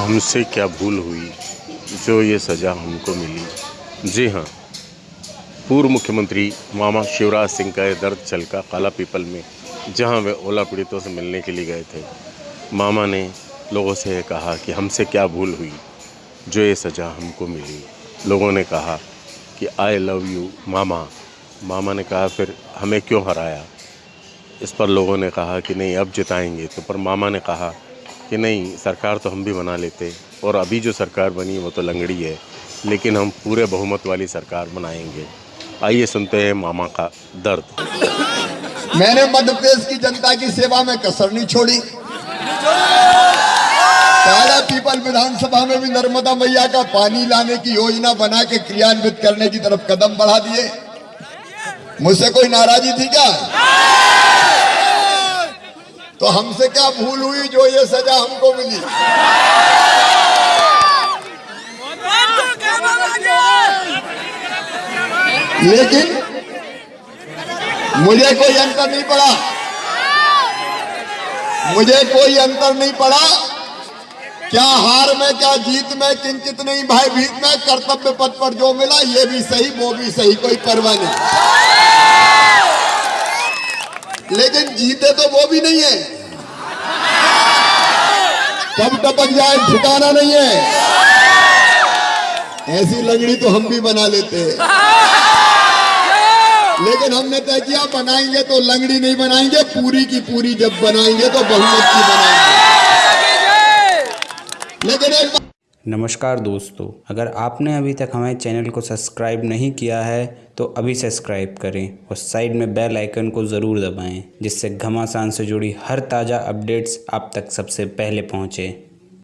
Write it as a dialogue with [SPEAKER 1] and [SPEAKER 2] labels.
[SPEAKER 1] हमसे क्या भूल हुई जो ये सज़ा हमको मिली? जी हाँ पूर्व मुख्यमंत्री मामा शिवराज सिंह का ये दर्द छलका काला पीपल में, जहाँ वे ओला पीड़ितों से मिलने के लिए गए थे। मामा ने लोगों से ये कहा कि हमसे क्या भूल हुई जो ये सज़ा हमको मिली? लोगों ने कहा कि आई लव यू मामा। मामा ने कहा, फिर हमें क्यों हराया? इस पर लोगों ने कहा कि नहीं, अब जिताएँगे तो। पर मामा ने कहा कि नहीं, सरकार तो हम भी बना लेते। और अभी जो सरकार बनी, वो तो लंगड़ी है। लेकिन हम पूरे बहुमत वाली सरकार बनाएँगे। आइए सुनते हैं मामा का दर्द।
[SPEAKER 2] मैंने मध्य प्रदेश की जनता की सेवा में कसर नहीं छोड़ी। काला पीपल विधानसभा में भी नर्मदा मैया का पानी लाने की योजना बना के क्रियान्वित करने की तरफ़ कदम बढ़ा दिए। मुझसे कोई नाराजी थी क्या? तो हमसे क्या भूल हुई जो ये सजा हमको मिली? लेकिन मुझे कोई अंतर नहीं पड़ा। मुझे कोई अंतर नहीं पड़ा क्या हार में, क्या जीत में, किंचित नहीं, भाई भीत में, कर्तव्य पद पर जो मिला, ये भी सही, वो भी सही, कोई परवाह नहीं। लेकिन तो वो भी नहीं है। कब टपक जाए, ठिकाना नहीं है। ऐसी लंगड़ी तो हम भी बना लेते हैं। लेकिन हमने तय किया, बनाएँगे तो लंगड़ी नहीं बनाएँगे, पूरी की पूरी जब बनाएँगे तो बहुमत की बनाएँगे। लेकिन एक
[SPEAKER 3] नमस्कार दोस्तों, अगर आपने अभी तक हमारे चैनल को सब्सक्राइब नहीं किया है तो अभी सब्सक्राइब करें और साइड में बेल आइकन को ज़रूर दबाएँ, जिससे घमासान से जुड़ी हर ताज़ा अपडेट्स आप तक सबसे पहले पहुँचें।